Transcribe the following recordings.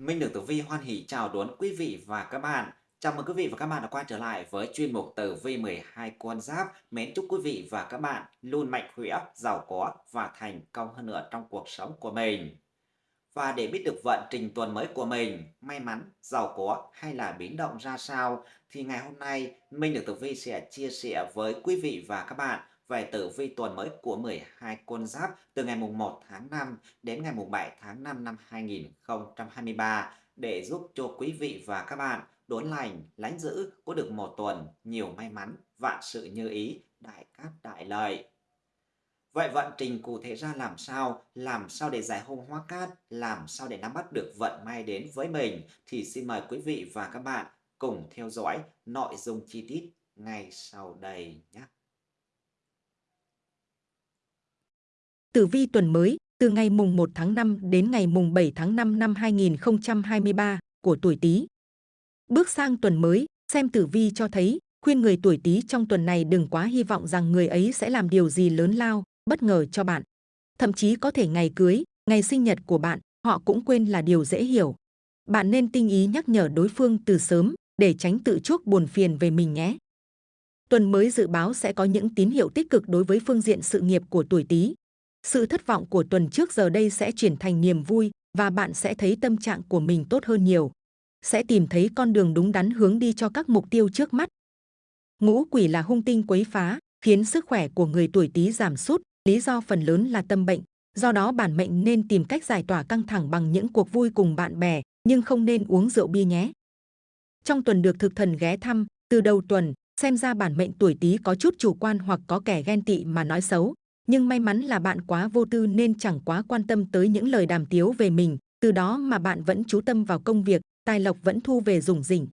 Minh được Tử Vi hoan hỷ chào đón quý vị và các bạn. Chào mừng quý vị và các bạn đã quay trở lại với chuyên mục Tử Vi 12 con giáp. Mến chúc quý vị và các bạn luôn mạnh khỏe, giàu có và thành công hơn nữa trong cuộc sống của mình. Và để biết được vận trình tuần mới của mình, may mắn, giàu có hay là biến động ra sao, thì ngày hôm nay Minh được Tử Vi sẽ chia sẻ với quý vị và các bạn về tử vi tuần mới của 12 con giáp từ ngày mùng 1 tháng 5 đến ngày mùng 7 tháng 5 năm 2023 để giúp cho quý vị và các bạn đốn lành, lánh giữ có được một tuần nhiều may mắn, vạn sự như ý, đại cát đại lợi. Vậy vận trình cụ thể ra làm sao? Làm sao để giải hung hóa cát? Làm sao để nắm bắt được vận may đến với mình? Thì xin mời quý vị và các bạn cùng theo dõi nội dung chi tiết ngay sau đây nhé. Tử vi tuần mới từ ngày mùng 1 tháng 5 đến ngày mùng 7 tháng 5 năm 2023 của tuổi Tý. Bước sang tuần mới, xem tử vi cho thấy, khuyên người tuổi Tý trong tuần này đừng quá hy vọng rằng người ấy sẽ làm điều gì lớn lao, bất ngờ cho bạn. Thậm chí có thể ngày cưới, ngày sinh nhật của bạn, họ cũng quên là điều dễ hiểu. Bạn nên tinh ý nhắc nhở đối phương từ sớm để tránh tự chuốc buồn phiền về mình nhé. Tuần mới dự báo sẽ có những tín hiệu tích cực đối với phương diện sự nghiệp của tuổi Tý. Sự thất vọng của tuần trước giờ đây sẽ chuyển thành niềm vui và bạn sẽ thấy tâm trạng của mình tốt hơn nhiều. Sẽ tìm thấy con đường đúng đắn hướng đi cho các mục tiêu trước mắt. Ngũ quỷ là hung tinh quấy phá, khiến sức khỏe của người tuổi Tý giảm sút, lý do phần lớn là tâm bệnh. Do đó bản mệnh nên tìm cách giải tỏa căng thẳng bằng những cuộc vui cùng bạn bè, nhưng không nên uống rượu bia nhé. Trong tuần được thực thần ghé thăm, từ đầu tuần, xem ra bản mệnh tuổi Tý có chút chủ quan hoặc có kẻ ghen tị mà nói xấu, nhưng may mắn là bạn quá vô tư nên chẳng quá quan tâm tới những lời đàm tiếu về mình, từ đó mà bạn vẫn chú tâm vào công việc, tài lộc vẫn thu về rủng rỉnh.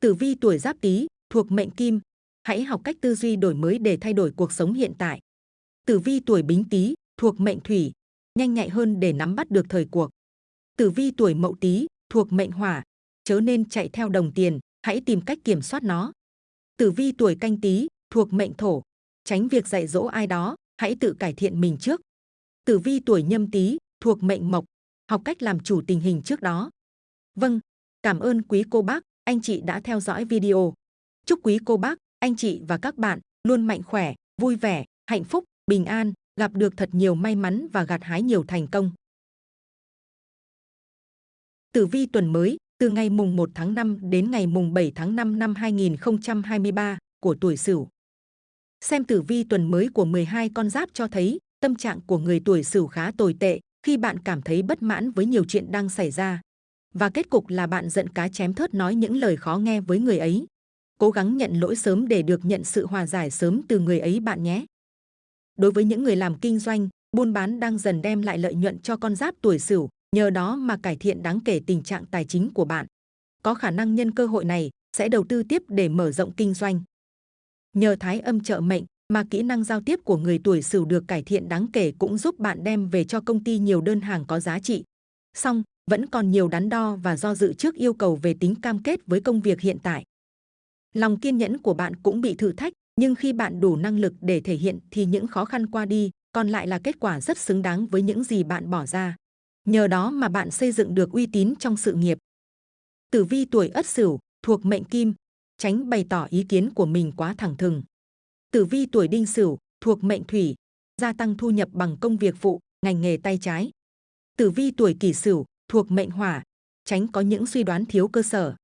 Tử vi tuổi Giáp Tý thuộc mệnh Kim, hãy học cách tư duy đổi mới để thay đổi cuộc sống hiện tại. Tử vi tuổi Bính Tý thuộc mệnh Thủy, nhanh nhạy hơn để nắm bắt được thời cuộc. Tử vi tuổi Mậu Tý thuộc mệnh Hỏa, chớ nên chạy theo đồng tiền, hãy tìm cách kiểm soát nó. Tử vi tuổi Canh Tý thuộc mệnh Thổ, tránh việc dạy dỗ ai đó, hãy tự cải thiện mình trước. Tử vi tuổi nhâm tý thuộc mệnh mộc, học cách làm chủ tình hình trước đó. Vâng, cảm ơn quý cô bác, anh chị đã theo dõi video. Chúc quý cô bác, anh chị và các bạn luôn mạnh khỏe, vui vẻ, hạnh phúc, bình an, gặp được thật nhiều may mắn và gặt hái nhiều thành công. Tử vi tuần mới, từ ngày mùng 1 tháng 5 đến ngày mùng 7 tháng 5 năm 2023 của tuổi Sửu. Xem tử vi tuần mới của 12 con giáp cho thấy tâm trạng của người tuổi Sửu khá tồi tệ khi bạn cảm thấy bất mãn với nhiều chuyện đang xảy ra. Và kết cục là bạn giận cá chém thớt nói những lời khó nghe với người ấy. Cố gắng nhận lỗi sớm để được nhận sự hòa giải sớm từ người ấy bạn nhé. Đối với những người làm kinh doanh, buôn bán đang dần đem lại lợi nhuận cho con giáp tuổi Sửu, nhờ đó mà cải thiện đáng kể tình trạng tài chính của bạn. Có khả năng nhân cơ hội này sẽ đầu tư tiếp để mở rộng kinh doanh. Nhờ thái âm trợ mệnh mà kỹ năng giao tiếp của người tuổi Sửu được cải thiện đáng kể cũng giúp bạn đem về cho công ty nhiều đơn hàng có giá trị. Song, vẫn còn nhiều đắn đo và do dự trước yêu cầu về tính cam kết với công việc hiện tại. Lòng kiên nhẫn của bạn cũng bị thử thách, nhưng khi bạn đủ năng lực để thể hiện thì những khó khăn qua đi, còn lại là kết quả rất xứng đáng với những gì bạn bỏ ra. Nhờ đó mà bạn xây dựng được uy tín trong sự nghiệp. Tử vi tuổi Ất Sửu thuộc mệnh Kim, tránh bày tỏ ý kiến của mình quá thẳng thừng. Tử vi tuổi đinh sửu thuộc mệnh thủy, gia tăng thu nhập bằng công việc phụ, ngành nghề tay trái. Tử vi tuổi kỷ sửu thuộc mệnh hỏa, tránh có những suy đoán thiếu cơ sở.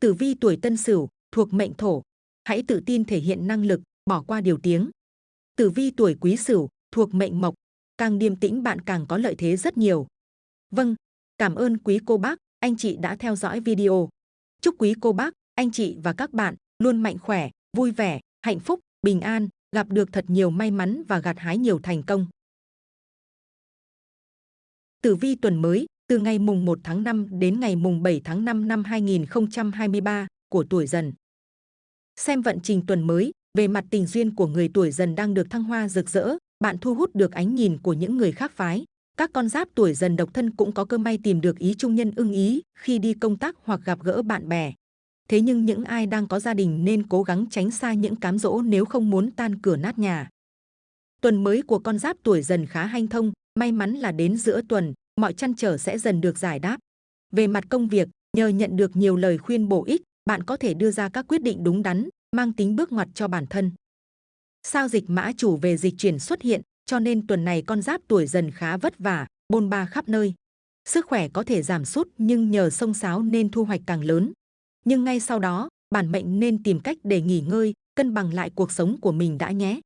Tử vi tuổi tân sửu thuộc mệnh thổ, hãy tự tin thể hiện năng lực, bỏ qua điều tiếng. Tử vi tuổi quý sửu thuộc mệnh mộc, càng điềm tĩnh bạn càng có lợi thế rất nhiều. Vâng, cảm ơn quý cô bác, anh chị đã theo dõi video. Chúc quý cô bác anh chị và các bạn luôn mạnh khỏe, vui vẻ, hạnh phúc, bình an, gặp được thật nhiều may mắn và gặt hái nhiều thành công. Tử vi tuần mới, từ ngày mùng 1 tháng 5 đến ngày mùng 7 tháng 5 năm 2023 của tuổi dần. Xem vận trình tuần mới, về mặt tình duyên của người tuổi dần đang được thăng hoa rực rỡ, bạn thu hút được ánh nhìn của những người khác phái. Các con giáp tuổi dần độc thân cũng có cơ may tìm được ý trung nhân ưng ý khi đi công tác hoặc gặp gỡ bạn bè. Thế nhưng những ai đang có gia đình nên cố gắng tránh xa những cám dỗ nếu không muốn tan cửa nát nhà. Tuần mới của con giáp tuổi dần khá hanh thông, may mắn là đến giữa tuần, mọi chăn trở sẽ dần được giải đáp. Về mặt công việc, nhờ nhận được nhiều lời khuyên bổ ích, bạn có thể đưa ra các quyết định đúng đắn, mang tính bước ngoặt cho bản thân. Sao dịch mã chủ về dịch chuyển xuất hiện, cho nên tuần này con giáp tuổi dần khá vất vả, bôn ba khắp nơi. Sức khỏe có thể giảm sút nhưng nhờ sông sáo nên thu hoạch càng lớn. Nhưng ngay sau đó, bản mệnh nên tìm cách để nghỉ ngơi, cân bằng lại cuộc sống của mình đã nhé.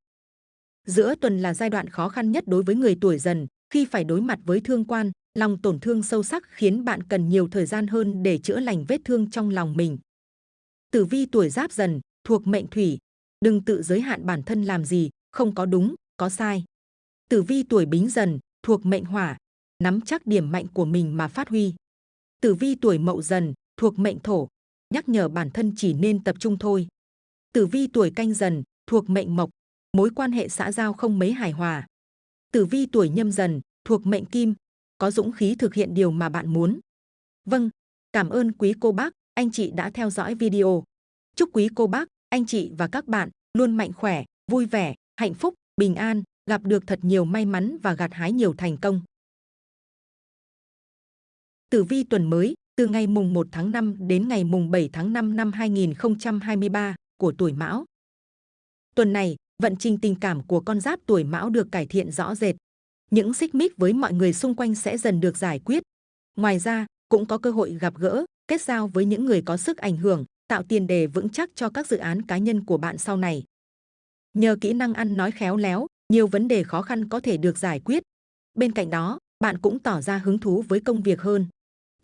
Giữa tuần là giai đoạn khó khăn nhất đối với người tuổi dần, khi phải đối mặt với thương quan, lòng tổn thương sâu sắc khiến bạn cần nhiều thời gian hơn để chữa lành vết thương trong lòng mình. Tử vi tuổi giáp dần, thuộc mệnh thủy, đừng tự giới hạn bản thân làm gì, không có đúng, có sai. Tử vi tuổi bính dần, thuộc mệnh hỏa, nắm chắc điểm mạnh của mình mà phát huy. Tử vi tuổi mậu dần, thuộc mệnh thổ, nhắc nhở bản thân chỉ nên tập trung thôi. Tử vi tuổi canh dần, thuộc mệnh mộc, mối quan hệ xã giao không mấy hài hòa. Tử vi tuổi nhâm dần, thuộc mệnh kim, có dũng khí thực hiện điều mà bạn muốn. Vâng, cảm ơn quý cô bác, anh chị đã theo dõi video. Chúc quý cô bác, anh chị và các bạn luôn mạnh khỏe, vui vẻ, hạnh phúc, bình an, gặp được thật nhiều may mắn và gặt hái nhiều thành công. Tử vi tuần mới, từ ngày mùng 1 tháng 5 đến ngày mùng 7 tháng 5 năm 2023 của tuổi Mão. Tuần này, vận trình tình cảm của con giáp tuổi Mão được cải thiện rõ rệt. Những xích mích với mọi người xung quanh sẽ dần được giải quyết. Ngoài ra, cũng có cơ hội gặp gỡ, kết giao với những người có sức ảnh hưởng, tạo tiền đề vững chắc cho các dự án cá nhân của bạn sau này. Nhờ kỹ năng ăn nói khéo léo, nhiều vấn đề khó khăn có thể được giải quyết. Bên cạnh đó, bạn cũng tỏ ra hứng thú với công việc hơn.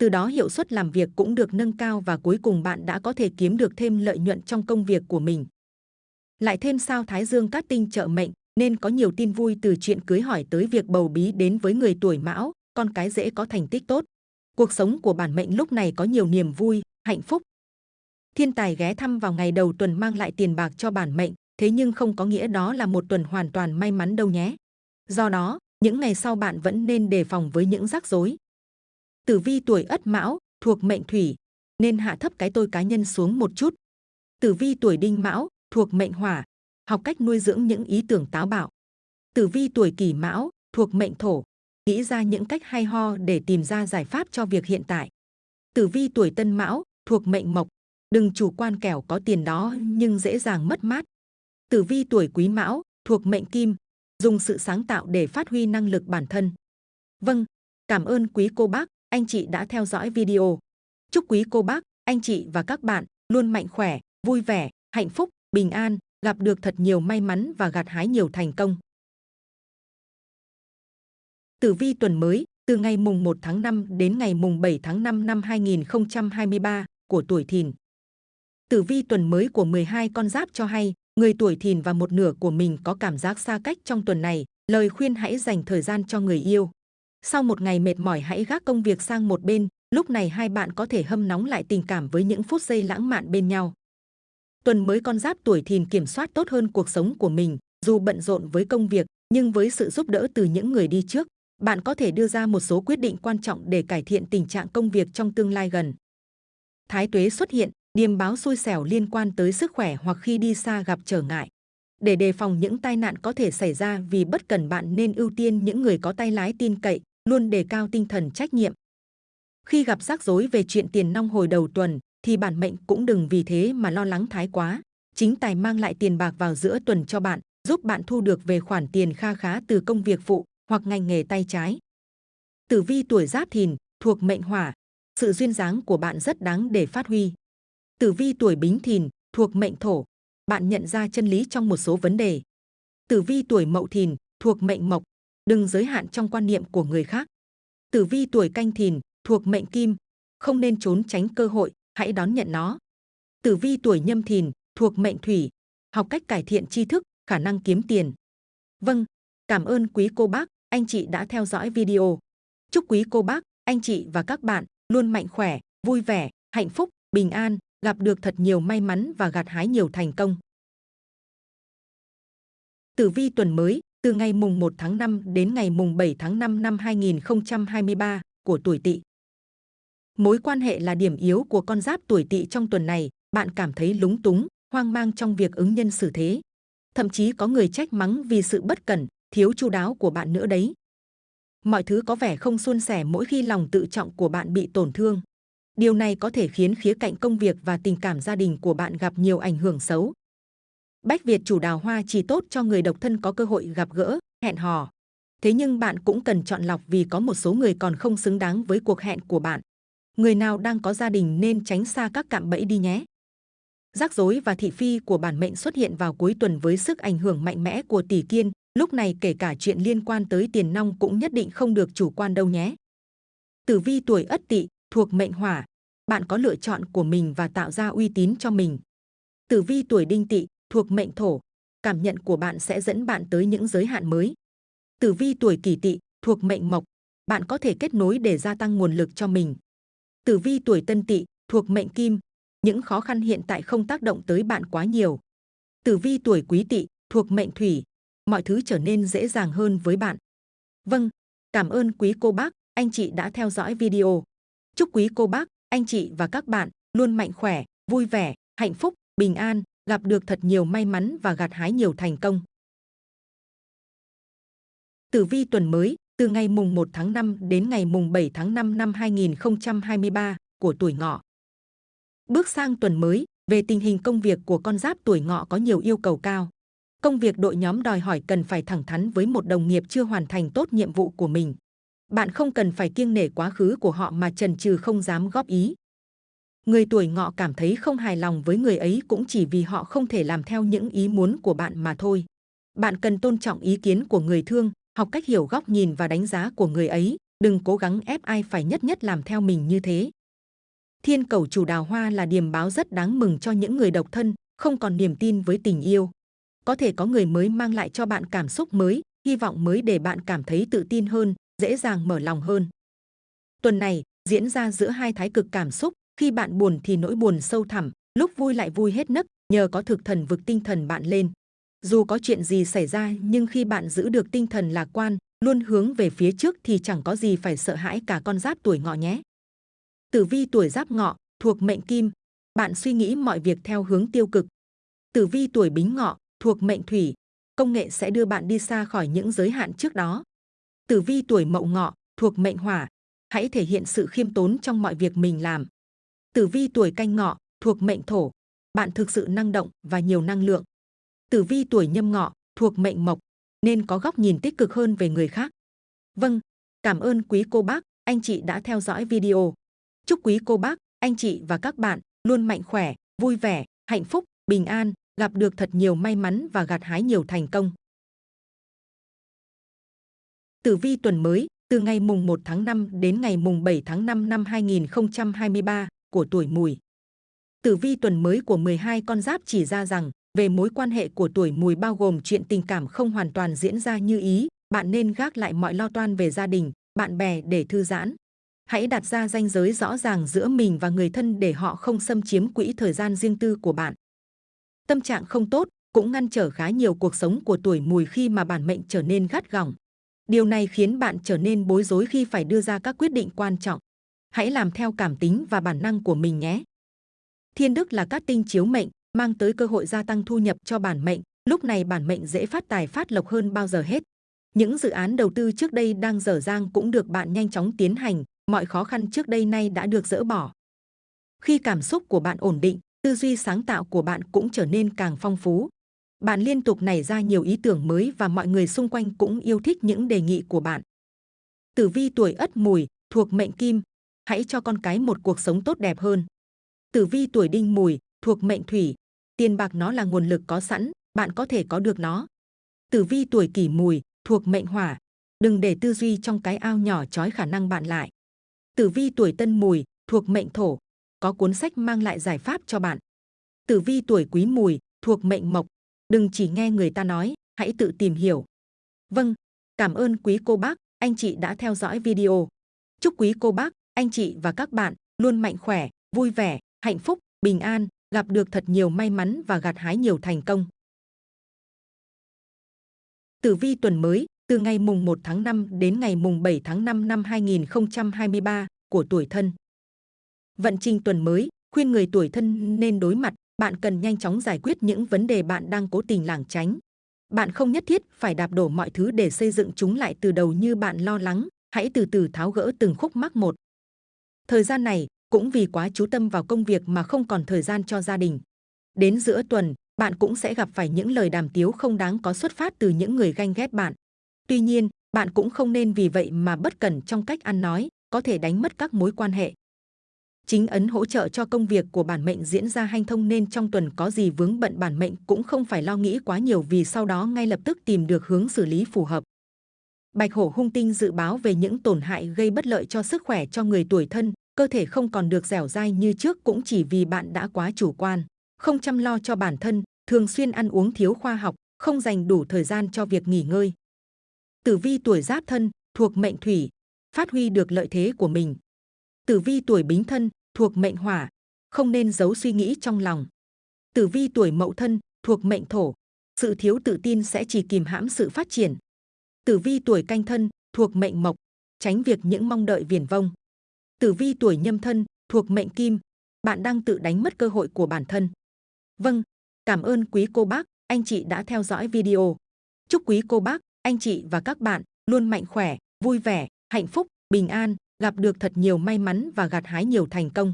Từ đó hiệu suất làm việc cũng được nâng cao và cuối cùng bạn đã có thể kiếm được thêm lợi nhuận trong công việc của mình. Lại thêm sao Thái Dương cát tinh trợ mệnh, nên có nhiều tin vui từ chuyện cưới hỏi tới việc bầu bí đến với người tuổi mão, con cái dễ có thành tích tốt. Cuộc sống của bản mệnh lúc này có nhiều niềm vui, hạnh phúc. Thiên tài ghé thăm vào ngày đầu tuần mang lại tiền bạc cho bản mệnh, thế nhưng không có nghĩa đó là một tuần hoàn toàn may mắn đâu nhé. Do đó, những ngày sau bạn vẫn nên đề phòng với những rắc rối. Tử vi tuổi Ất Mão thuộc mệnh Thủy, nên hạ thấp cái tôi cá nhân xuống một chút. Tử vi tuổi Đinh Mão thuộc mệnh Hỏa, học cách nuôi dưỡng những ý tưởng táo bạo. Tử vi tuổi Kỷ Mão thuộc mệnh Thổ, nghĩ ra những cách hay ho để tìm ra giải pháp cho việc hiện tại. Tử vi tuổi Tân Mão thuộc mệnh Mộc, đừng chủ quan kẻo có tiền đó nhưng dễ dàng mất mát. Tử vi tuổi Quý Mão thuộc mệnh Kim, dùng sự sáng tạo để phát huy năng lực bản thân. Vâng, cảm ơn quý cô bác, anh chị đã theo dõi video. Chúc quý cô bác, anh chị và các bạn luôn mạnh khỏe, vui vẻ, hạnh phúc, bình an, gặp được thật nhiều may mắn và gặt hái nhiều thành công. Tử vi tuần mới, từ ngày mùng 1 tháng 5 đến ngày mùng 7 tháng 5 năm 2023 của tuổi Thìn. Tử vi tuần mới của 12 con giáp cho hay, người tuổi Thìn và một nửa của mình có cảm giác xa cách trong tuần này, lời khuyên hãy dành thời gian cho người yêu. Sau một ngày mệt mỏi hãy gác công việc sang một bên, lúc này hai bạn có thể hâm nóng lại tình cảm với những phút giây lãng mạn bên nhau. Tuần mới con giáp tuổi thìn kiểm soát tốt hơn cuộc sống của mình, dù bận rộn với công việc, nhưng với sự giúp đỡ từ những người đi trước, bạn có thể đưa ra một số quyết định quan trọng để cải thiện tình trạng công việc trong tương lai gần. Thái tuế xuất hiện, điềm báo xui xẻo liên quan tới sức khỏe hoặc khi đi xa gặp trở ngại. Để đề phòng những tai nạn có thể xảy ra vì bất cần bạn nên ưu tiên những người có tay lái tin cậy, luôn đề cao tinh thần trách nhiệm. Khi gặp rắc rối về chuyện tiền nong hồi đầu tuần, thì bản mệnh cũng đừng vì thế mà lo lắng thái quá. Chính tài mang lại tiền bạc vào giữa tuần cho bạn, giúp bạn thu được về khoản tiền kha khá từ công việc phụ hoặc ngành nghề tay trái. Tử vi tuổi giáp thìn, thuộc mệnh hỏa, sự duyên dáng của bạn rất đáng để phát huy. Tử vi tuổi bính thìn, thuộc mệnh thổ, bạn nhận ra chân lý trong một số vấn đề. Tử vi tuổi mậu thìn, thuộc mệnh mộc, đừng giới hạn trong quan niệm của người khác. Tử vi tuổi canh thìn, thuộc mệnh kim, không nên trốn tránh cơ hội, hãy đón nhận nó. Tử vi tuổi nhâm thìn, thuộc mệnh thủy, học cách cải thiện tri thức, khả năng kiếm tiền. Vâng, cảm ơn quý cô bác, anh chị đã theo dõi video. Chúc quý cô bác, anh chị và các bạn luôn mạnh khỏe, vui vẻ, hạnh phúc, bình an, gặp được thật nhiều may mắn và gặt hái nhiều thành công. Tử vi tuần mới, từ ngày mùng 1 tháng 5 đến ngày mùng 7 tháng 5 năm 2023 của tuổi Tỵ. Mối quan hệ là điểm yếu của con giáp tuổi Tỵ trong tuần này, bạn cảm thấy lúng túng, hoang mang trong việc ứng nhân xử thế. Thậm chí có người trách mắng vì sự bất cẩn, thiếu chu đáo của bạn nữa đấy. Mọi thứ có vẻ không suôn sẻ mỗi khi lòng tự trọng của bạn bị tổn thương. Điều này có thể khiến khía cạnh công việc và tình cảm gia đình của bạn gặp nhiều ảnh hưởng xấu. Bách Việt chủ đào hoa chỉ tốt cho người độc thân có cơ hội gặp gỡ, hẹn hò. Thế nhưng bạn cũng cần chọn lọc vì có một số người còn không xứng đáng với cuộc hẹn của bạn. Người nào đang có gia đình nên tránh xa các cạm bẫy đi nhé. Rắc rối và thị phi của bản mệnh xuất hiện vào cuối tuần với sức ảnh hưởng mạnh mẽ của tỷ kiên, lúc này kể cả chuyện liên quan tới tiền nong cũng nhất định không được chủ quan đâu nhé. Tử vi tuổi Ất Tỵ thuộc mệnh Hỏa, bạn có lựa chọn của mình và tạo ra uy tín cho mình. Tử vi tuổi Đinh Tỵ thuộc mệnh Thổ, cảm nhận của bạn sẽ dẫn bạn tới những giới hạn mới. Tử vi tuổi Kỷ Tỵ thuộc mệnh Mộc, bạn có thể kết nối để gia tăng nguồn lực cho mình. Tử vi tuổi Tân Tỵ thuộc mệnh Kim, những khó khăn hiện tại không tác động tới bạn quá nhiều. Tử vi tuổi Quý Tỵ thuộc mệnh Thủy, mọi thứ trở nên dễ dàng hơn với bạn. Vâng, cảm ơn quý cô bác, anh chị đã theo dõi video. Chúc quý cô bác, anh chị và các bạn luôn mạnh khỏe, vui vẻ, hạnh phúc, bình an, gặp được thật nhiều may mắn và gặt hái nhiều thành công. Tử vi tuần mới, từ ngày mùng 1 tháng 5 đến ngày mùng 7 tháng 5 năm 2023 của tuổi ngọ. Bước sang tuần mới, về tình hình công việc của con giáp tuổi ngọ có nhiều yêu cầu cao. Công việc đội nhóm đòi hỏi cần phải thẳng thắn với một đồng nghiệp chưa hoàn thành tốt nhiệm vụ của mình. Bạn không cần phải kiêng nể quá khứ của họ mà trần trừ không dám góp ý. Người tuổi ngọ cảm thấy không hài lòng với người ấy cũng chỉ vì họ không thể làm theo những ý muốn của bạn mà thôi. Bạn cần tôn trọng ý kiến của người thương, học cách hiểu góc nhìn và đánh giá của người ấy, đừng cố gắng ép ai phải nhất nhất làm theo mình như thế. Thiên cầu chủ đào hoa là điềm báo rất đáng mừng cho những người độc thân, không còn niềm tin với tình yêu. Có thể có người mới mang lại cho bạn cảm xúc mới, hy vọng mới để bạn cảm thấy tự tin hơn, dễ dàng mở lòng hơn. Tuần này diễn ra giữa hai thái cực cảm xúc, khi bạn buồn thì nỗi buồn sâu thẳm, lúc vui lại vui hết nấc, nhờ có thực thần vực tinh thần bạn lên. Dù có chuyện gì xảy ra nhưng khi bạn giữ được tinh thần lạc quan, luôn hướng về phía trước thì chẳng có gì phải sợ hãi cả con giáp tuổi ngọ nhé. Tử vi tuổi giáp ngọ, thuộc mệnh kim, bạn suy nghĩ mọi việc theo hướng tiêu cực. Tử vi tuổi bính ngọ, thuộc mệnh thủy, công nghệ sẽ đưa bạn đi xa khỏi những giới hạn trước đó. Tử vi tuổi mậu ngọ, thuộc mệnh hỏa, hãy thể hiện sự khiêm tốn trong mọi việc mình làm. Tử vi tuổi canh ngọ, thuộc mệnh thổ, bạn thực sự năng động và nhiều năng lượng. Tử vi tuổi nhâm ngọ, thuộc mệnh mộc, nên có góc nhìn tích cực hơn về người khác. Vâng, cảm ơn quý cô bác, anh chị đã theo dõi video. Chúc quý cô bác, anh chị và các bạn luôn mạnh khỏe, vui vẻ, hạnh phúc, bình an, gặp được thật nhiều may mắn và gặt hái nhiều thành công. Tử vi tuần mới, từ ngày mùng 1 tháng 5 đến ngày mùng 7 tháng 5 năm 2023 của tuổi mùi. Tử vi tuần mới của 12 con giáp chỉ ra rằng, về mối quan hệ của tuổi mùi bao gồm chuyện tình cảm không hoàn toàn diễn ra như ý, bạn nên gác lại mọi lo toan về gia đình, bạn bè để thư giãn. Hãy đặt ra ranh giới rõ ràng giữa mình và người thân để họ không xâm chiếm quỹ thời gian riêng tư của bạn. Tâm trạng không tốt cũng ngăn trở khá nhiều cuộc sống của tuổi mùi khi mà bản mệnh trở nên gắt gỏng. Điều này khiến bạn trở nên bối rối khi phải đưa ra các quyết định quan trọng. Hãy làm theo cảm tính và bản năng của mình nhé. Thiên đức là các tinh chiếu mệnh, mang tới cơ hội gia tăng thu nhập cho bản mệnh. Lúc này bản mệnh dễ phát tài phát lộc hơn bao giờ hết. Những dự án đầu tư trước đây đang dở dang cũng được bạn nhanh chóng tiến hành, mọi khó khăn trước đây nay đã được dỡ bỏ. Khi cảm xúc của bạn ổn định, tư duy sáng tạo của bạn cũng trở nên càng phong phú. Bạn liên tục nảy ra nhiều ý tưởng mới và mọi người xung quanh cũng yêu thích những đề nghị của bạn. Tử vi tuổi Ất Mùi thuộc mệnh Kim, hãy cho con cái một cuộc sống tốt đẹp hơn. Tử vi tuổi Đinh Mùi thuộc mệnh Thủy, tiền bạc nó là nguồn lực có sẵn, bạn có thể có được nó. Tử vi tuổi Kỷ Mùi thuộc mệnh Hỏa, đừng để tư duy trong cái ao nhỏ trói khả năng bạn lại. Tử vi tuổi Tân Mùi thuộc mệnh Thổ, có cuốn sách mang lại giải pháp cho bạn. Tử vi tuổi Quý Mùi thuộc mệnh Mộc, đừng chỉ nghe người ta nói, hãy tự tìm hiểu. Vâng, cảm ơn quý cô bác, anh chị đã theo dõi video. Chúc quý cô bác, anh chị và các bạn luôn mạnh khỏe, vui vẻ, hạnh phúc, bình an, gặp được thật nhiều may mắn và gặt hái nhiều thành công. Tử vi tuần mới, từ ngày mùng 1 tháng 5 đến ngày mùng 7 tháng 5 năm 2023 của tuổi thân. Vận trình tuần mới, khuyên người tuổi thân nên đối mặt, bạn cần nhanh chóng giải quyết những vấn đề bạn đang cố tình lảng tránh. Bạn không nhất thiết phải đạp đổ mọi thứ để xây dựng chúng lại từ đầu như bạn lo lắng, hãy từ từ tháo gỡ từng khúc mắc một. Thời gian này, cũng vì quá chú tâm vào công việc mà không còn thời gian cho gia đình. Đến giữa tuần, bạn cũng sẽ gặp phải những lời đàm tiếu không đáng có xuất phát từ những người ganh ghét bạn. Tuy nhiên, bạn cũng không nên vì vậy mà bất cẩn trong cách ăn nói, có thể đánh mất các mối quan hệ. Chính ấn hỗ trợ cho công việc của bản mệnh diễn ra hanh thông nên trong tuần có gì vướng bận bản mệnh cũng không phải lo nghĩ quá nhiều vì sau đó ngay lập tức tìm được hướng xử lý phù hợp. Bạch hổ hung tinh dự báo về những tổn hại gây bất lợi cho sức khỏe cho người tuổi thân, cơ thể không còn được dẻo dai như trước cũng chỉ vì bạn đã quá chủ quan, không chăm lo cho bản thân, thường xuyên ăn uống thiếu khoa học, không dành đủ thời gian cho việc nghỉ ngơi. Tử vi tuổi giáp thân, thuộc mệnh thủy, phát huy được lợi thế của mình. Tử vi tuổi bính thân, thuộc mệnh hỏa, không nên giấu suy nghĩ trong lòng. Tử vi tuổi mậu thân, thuộc mệnh thổ, sự thiếu tự tin sẽ chỉ kìm hãm sự phát triển. Tử vi tuổi canh thân, thuộc mệnh mộc, tránh việc những mong đợi viển vông. Tử vi tuổi nhâm thân, thuộc mệnh kim, bạn đang tự đánh mất cơ hội của bản thân. Vâng, cảm ơn quý cô bác, anh chị đã theo dõi video. Chúc quý cô bác, anh chị và các bạn luôn mạnh khỏe, vui vẻ, hạnh phúc, bình an, gặp được thật nhiều may mắn và gặt hái nhiều thành công.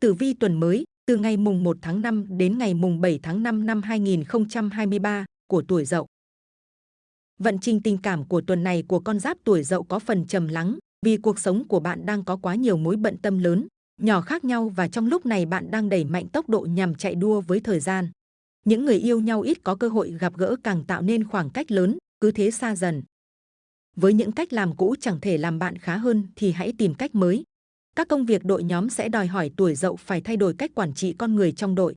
Tử vi tuần mới, từ ngày mùng 1 tháng 5 đến ngày mùng 7 tháng 5 năm 2023 của tuổi Dậu. Vận trình tình cảm của tuần này của con giáp tuổi Dậu có phần trầm lắng, vì cuộc sống của bạn đang có quá nhiều mối bận tâm lớn, nhỏ khác nhau và trong lúc này bạn đang đẩy mạnh tốc độ nhằm chạy đua với thời gian. Những người yêu nhau ít có cơ hội gặp gỡ càng tạo nên khoảng cách lớn, cứ thế xa dần. Với những cách làm cũ chẳng thể làm bạn khá hơn thì hãy tìm cách mới. Các công việc đội nhóm sẽ đòi hỏi tuổi dậu phải thay đổi cách quản trị con người trong đội.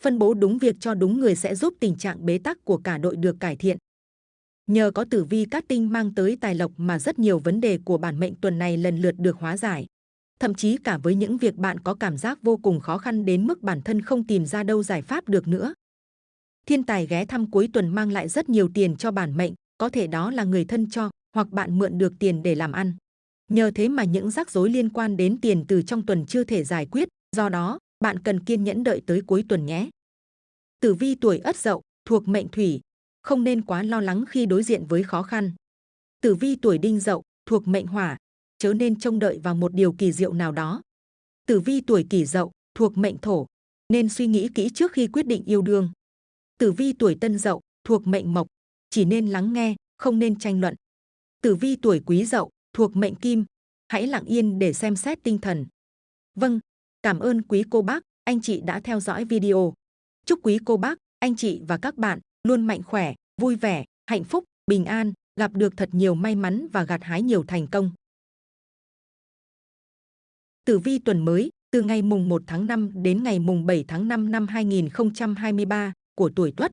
Phân bố đúng việc cho đúng người sẽ giúp tình trạng bế tắc của cả đội được cải thiện. Nhờ có tử vi cát tinh mang tới tài lộc mà rất nhiều vấn đề của bản mệnh tuần này lần lượt được hóa giải. Thậm chí cả với những việc bạn có cảm giác vô cùng khó khăn đến mức bản thân không tìm ra đâu giải pháp được nữa. Thiên tài ghé thăm cuối tuần mang lại rất nhiều tiền cho bản mệnh, có thể đó là người thân cho, hoặc bạn mượn được tiền để làm ăn. Nhờ thế mà những rắc rối liên quan đến tiền từ trong tuần chưa thể giải quyết, do đó, bạn cần kiên nhẫn đợi tới cuối tuần nhé. Tử vi tuổi Ất Dậu, thuộc mệnh Thủy, không nên quá lo lắng khi đối diện với khó khăn. Tử vi tuổi Đinh Dậu, thuộc mệnh Hỏa, chớ nên trông đợi vào một điều kỳ diệu nào đó. Tử vi tuổi Kỷ Dậu, thuộc mệnh Thổ, nên suy nghĩ kỹ trước khi quyết định yêu đương. Tử vi tuổi Tân Dậu, thuộc mệnh Mộc, chỉ nên lắng nghe, không nên tranh luận. Tử vi tuổi Quý Dậu, thuộc mệnh Kim, hãy lặng yên để xem xét tinh thần. Vâng, cảm ơn quý cô bác, anh chị đã theo dõi video. Chúc quý cô bác, anh chị và các bạn luôn mạnh khỏe, vui vẻ, hạnh phúc, bình an, gặp được thật nhiều may mắn và gặt hái nhiều thành công. Tử vi tuần mới, từ ngày mùng 1 tháng 5 đến ngày mùng 7 tháng 5 năm 2023 của tuổi Tuất.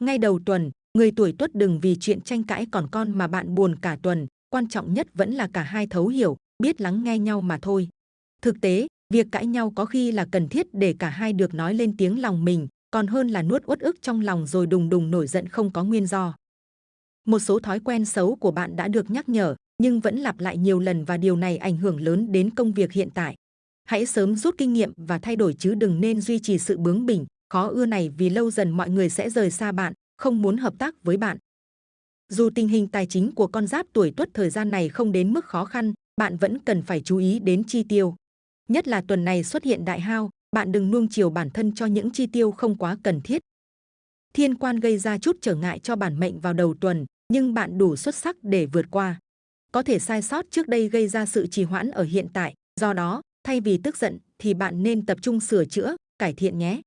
Ngay đầu tuần, người tuổi Tuất đừng vì chuyện tranh cãi còn con mà bạn buồn cả tuần, quan trọng nhất vẫn là cả hai thấu hiểu, biết lắng nghe nhau mà thôi. Thực tế, việc cãi nhau có khi là cần thiết để cả hai được nói lên tiếng lòng mình, còn hơn là nuốt uất ức trong lòng rồi đùng đùng nổi giận không có nguyên do. Một số thói quen xấu của bạn đã được nhắc nhở, nhưng vẫn lặp lại nhiều lần và điều này ảnh hưởng lớn đến công việc hiện tại. Hãy sớm rút kinh nghiệm và thay đổi chứ đừng nên duy trì sự bướng bỉnh, khó ưa này vì lâu dần mọi người sẽ rời xa bạn, không muốn hợp tác với bạn. Dù tình hình tài chính của con giáp tuổi tuất thời gian này không đến mức khó khăn, bạn vẫn cần phải chú ý đến chi tiêu. Nhất là tuần này xuất hiện đại hao, bạn đừng nuông chiều bản thân cho những chi tiêu không quá cần thiết. Thiên quan gây ra chút trở ngại cho bản mệnh vào đầu tuần, nhưng bạn đủ xuất sắc để vượt qua. Có thể sai sót trước đây gây ra sự trì hoãn ở hiện tại, do đó, thay vì tức giận thì bạn nên tập trung sửa chữa, cải thiện nhé.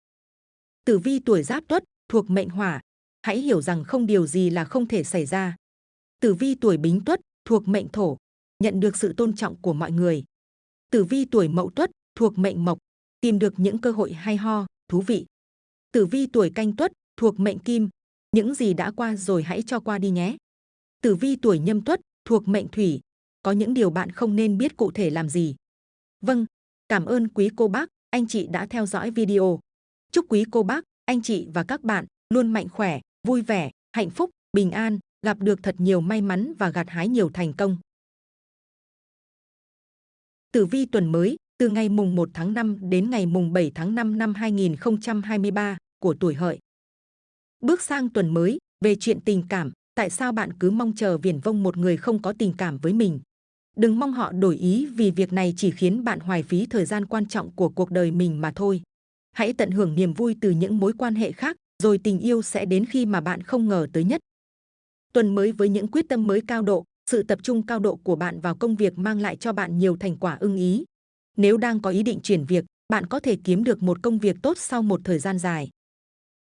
Tử vi tuổi giáp tuất, thuộc mệnh hỏa, hãy hiểu rằng không điều gì là không thể xảy ra. Tử vi tuổi bính tuất, thuộc mệnh thổ, nhận được sự tôn trọng của mọi người. Tử vi tuổi mậu tuất, thuộc mệnh mộc, tìm được những cơ hội hay ho, thú vị. Tử vi tuổi canh tuất, thuộc mệnh kim, những gì đã qua rồi hãy cho qua đi nhé. Tử vi tuổi nhâm tuất, thuộc mệnh thủy, có những điều bạn không nên biết cụ thể làm gì. Vâng, cảm ơn quý cô bác, anh chị đã theo dõi video. Chúc quý cô bác, anh chị và các bạn luôn mạnh khỏe, vui vẻ, hạnh phúc, bình an, gặp được thật nhiều may mắn và gặt hái nhiều thành công. Tử vi tuần mới, từ ngày mùng 1 tháng 5 đến ngày mùng 7 tháng 5 năm 2023 của tuổi hợi. Bước sang tuần mới, về chuyện tình cảm, tại sao bạn cứ mong chờ viển vông một người không có tình cảm với mình? Đừng mong họ đổi ý vì việc này chỉ khiến bạn hoài phí thời gian quan trọng của cuộc đời mình mà thôi. Hãy tận hưởng niềm vui từ những mối quan hệ khác, rồi tình yêu sẽ đến khi mà bạn không ngờ tới nhất. Tuần mới với những quyết tâm mới cao độ, sự tập trung cao độ của bạn vào công việc mang lại cho bạn nhiều thành quả ưng ý. Nếu đang có ý định chuyển việc, bạn có thể kiếm được một công việc tốt sau một thời gian dài.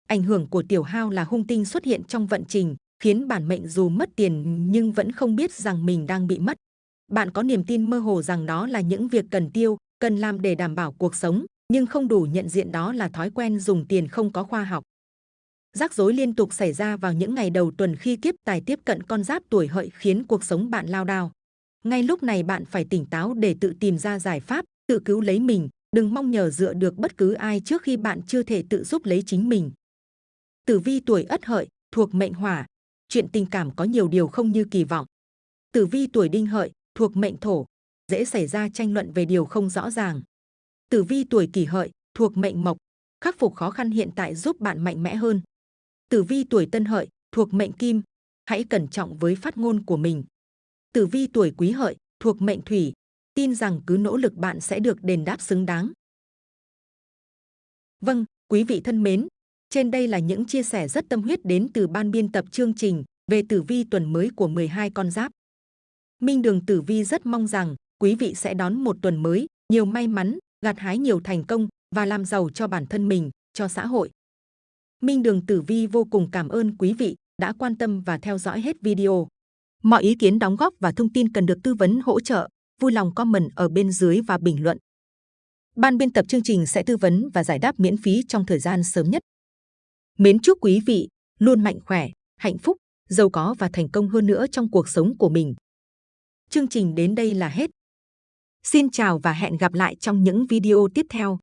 Ảnh hưởng của tiểu hao là hung tinh xuất hiện trong vận trình, khiến bản mệnh dù mất tiền nhưng vẫn không biết rằng mình đang bị mất. Bạn có niềm tin mơ hồ rằng đó là những việc cần tiêu, cần làm để đảm bảo cuộc sống, nhưng không đủ nhận diện đó là thói quen dùng tiền không có khoa học. Rắc rối liên tục xảy ra vào những ngày đầu tuần khi kiếp tài tiếp cận con giáp tuổi hợi khiến cuộc sống bạn lao đao. Ngay lúc này bạn phải tỉnh táo để tự tìm ra giải pháp, tự cứu lấy mình, đừng mong nhờ dựa được bất cứ ai trước khi bạn chưa thể tự giúp lấy chính mình. Tử vi tuổi Ất Hợi thuộc mệnh Hỏa, chuyện tình cảm có nhiều điều không như kỳ vọng. Tử vi tuổi Đinh Hợi thuộc mệnh Thổ, dễ xảy ra tranh luận về điều không rõ ràng. Tử vi tuổi Kỷ Hợi thuộc mệnh Mộc, khắc phục khó khăn hiện tại giúp bạn mạnh mẽ hơn. Tử vi tuổi Tân Hợi thuộc mệnh Kim, hãy cẩn trọng với phát ngôn của mình. Tử vi tuổi Quý Hợi thuộc mệnh Thủy, tin rằng cứ nỗ lực bạn sẽ được đền đáp xứng đáng. Vâng, quý vị thân mến, trên đây là những chia sẻ rất tâm huyết đến từ ban biên tập chương trình về tử vi tuần mới của 12 con giáp. Minh Đường Tử Vi rất mong rằng quý vị sẽ đón một tuần mới nhiều may mắn, gặt hái nhiều thành công và làm giàu cho bản thân mình, cho xã hội. Minh Đường Tử Vi vô cùng cảm ơn quý vị đã quan tâm và theo dõi hết video. Mọi ý kiến đóng góp và thông tin cần được tư vấn hỗ trợ, vui lòng comment ở bên dưới và bình luận. Ban biên tập chương trình sẽ tư vấn và giải đáp miễn phí trong thời gian sớm nhất. Mến chúc quý vị luôn mạnh khỏe, hạnh phúc, giàu có và thành công hơn nữa trong cuộc sống của mình. Chương trình đến đây là hết. Xin chào và hẹn gặp lại trong những video tiếp theo.